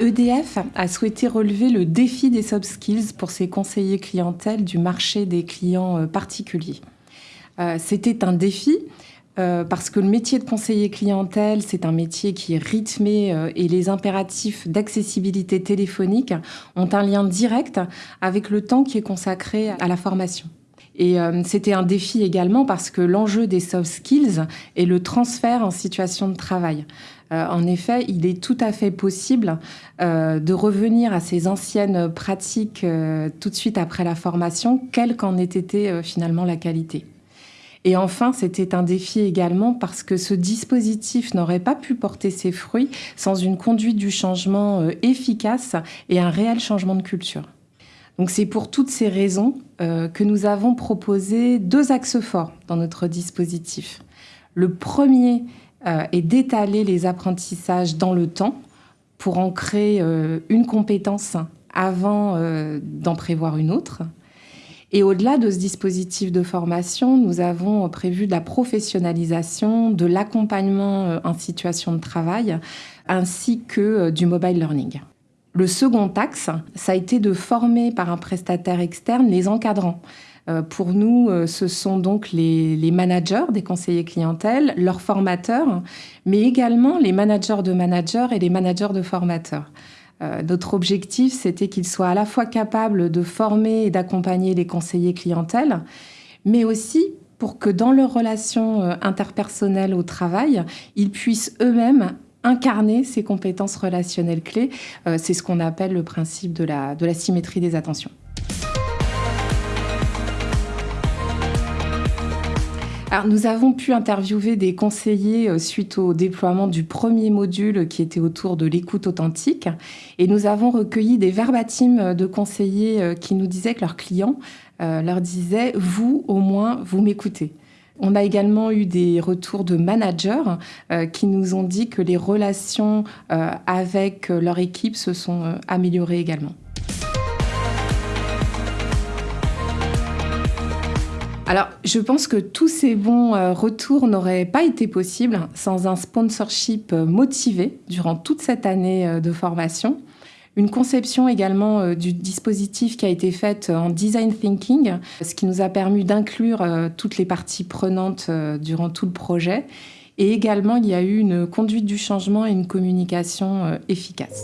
EDF a souhaité relever le défi des soft skills pour ses conseillers clientèle du marché des clients particuliers. C'était un défi parce que le métier de conseiller clientèle, c'est un métier qui est rythmé et les impératifs d'accessibilité téléphonique ont un lien direct avec le temps qui est consacré à la formation. Et euh, c'était un défi également parce que l'enjeu des soft skills est le transfert en situation de travail. Euh, en effet, il est tout à fait possible euh, de revenir à ces anciennes pratiques tout de suite après la formation, quelle qu'en ait été finalement la qualité. Et enfin, c'était un défi également parce que ce dispositif n'aurait pas pu porter ses fruits sans une conduite du changement efficace et un réel changement de culture. Donc c'est pour toutes ces raisons euh, que nous avons proposé deux axes forts dans notre dispositif. Le premier euh, est d'étaler les apprentissages dans le temps pour en créer euh, une compétence avant d'en prévoir une autre. Et au-delà de ce dispositif de formation, nous avons prévu de la professionnalisation, de l'accompagnement en situation de travail, ainsi que du mobile learning. Le second axe, ça a été de former par un prestataire externe les encadrants. Euh, pour nous, euh, ce sont donc les, managers des conseillers clientèle, leurs formateurs, mais également les managers de managers et les managers de formateurs. Euh, notre objectif, c'était qu'ils soient à la fois capables de former et d'accompagner les conseillers clientèle, mais aussi pour que dans leurs relations interpersonnelles au travail, ils puissent eux-mêmes incarner ces compétences relationnelles clés. Euh, c'est ce qu'on appelle le principe de la, symétrie des attentions. Nous avons pu interviewer des conseillers euh, suite au déploiement du premier module qui était autour de l'écoute authentique. Et nous avons recueilli des verbatims de conseillers euh, qui nous disaient que leurs clients leur disaient Vous, au moins, vous m'écoutez. On a également eu des retours de managers euh, qui nous ont dit que les relations euh, avec euh, leur équipe se sont améliorées également. Alors, je pense que tous ces bons retours n'auraient pas été possibles sans un sponsorship motivé durant toute cette année de formation. Une conception également euh, du dispositif qui a été faite en design thinking, ce qui nous a permis d'inclure euh, toutes les parties prenantes euh, durant tout le projet. Et également, il y a eu une conduite du changement et une communication efficace.